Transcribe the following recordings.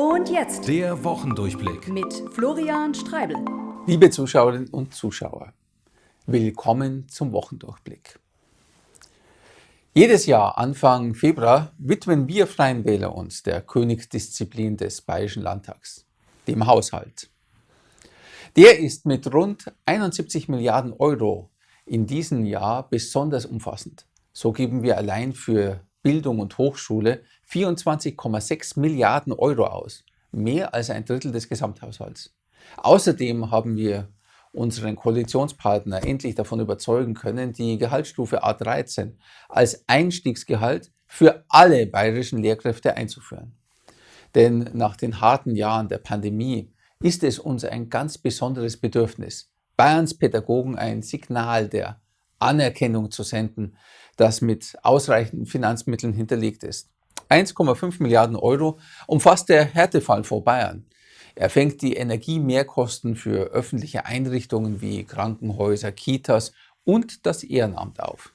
Und jetzt Der Wochendurchblick. mit Florian Streibel. Liebe Zuschauerinnen und Zuschauer, willkommen zum Wochendurchblick. Jedes Jahr Anfang Februar widmen wir Freien Wähler uns der Königsdisziplin des Bayerischen Landtags, dem Haushalt. Der ist mit rund 71 Milliarden Euro in diesem Jahr besonders umfassend. So geben wir allein für Bildung und Hochschule 24,6 Milliarden Euro aus, mehr als ein Drittel des Gesamthaushalts. Außerdem haben wir unseren Koalitionspartner endlich davon überzeugen können, die Gehaltsstufe A13 als Einstiegsgehalt für alle bayerischen Lehrkräfte einzuführen. Denn nach den harten Jahren der Pandemie ist es uns ein ganz besonderes Bedürfnis, Bayerns Pädagogen ein Signal der Anerkennung zu senden, das mit ausreichenden Finanzmitteln hinterlegt ist. 1,5 Milliarden Euro umfasst der Härtefall vor Bayern. Er fängt die Energiemehrkosten für öffentliche Einrichtungen wie Krankenhäuser, Kitas und das Ehrenamt auf.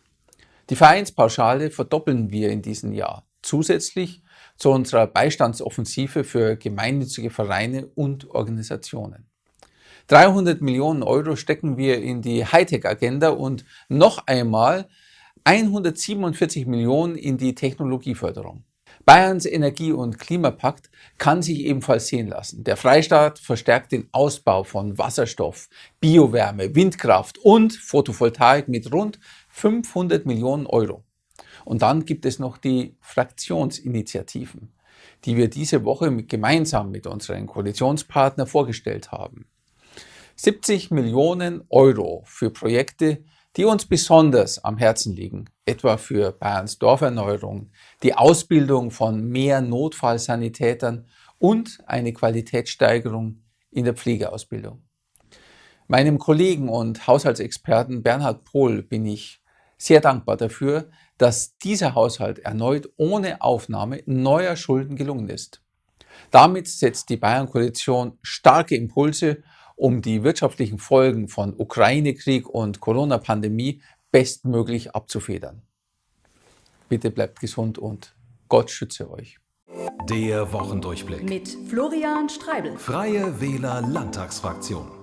Die Vereinspauschale verdoppeln wir in diesem Jahr, zusätzlich zu unserer Beistandsoffensive für gemeinnützige Vereine und Organisationen. 300 Millionen Euro stecken wir in die Hightech-Agenda und noch einmal 147 Millionen in die Technologieförderung. Bayerns Energie- und Klimapakt kann sich ebenfalls sehen lassen. Der Freistaat verstärkt den Ausbau von Wasserstoff, Biowärme, Windkraft und Photovoltaik mit rund 500 Millionen Euro. Und dann gibt es noch die Fraktionsinitiativen, die wir diese Woche mit, gemeinsam mit unseren Koalitionspartnern vorgestellt haben. 70 Millionen Euro für Projekte, die uns besonders am Herzen liegen, etwa für Bayerns Dorferneuerung, die Ausbildung von mehr Notfallsanitätern und eine Qualitätssteigerung in der Pflegeausbildung. Meinem Kollegen und Haushaltsexperten Bernhard Pohl bin ich sehr dankbar dafür, dass dieser Haushalt erneut ohne Aufnahme neuer Schulden gelungen ist. Damit setzt die Bayern-Koalition starke Impulse um die wirtschaftlichen Folgen von Ukraine-Krieg und Corona-Pandemie bestmöglich abzufedern. Bitte bleibt gesund und Gott schütze euch. Der Wochendurchblick. Mit Florian Streibel. Freie Wähler Landtagsfraktion.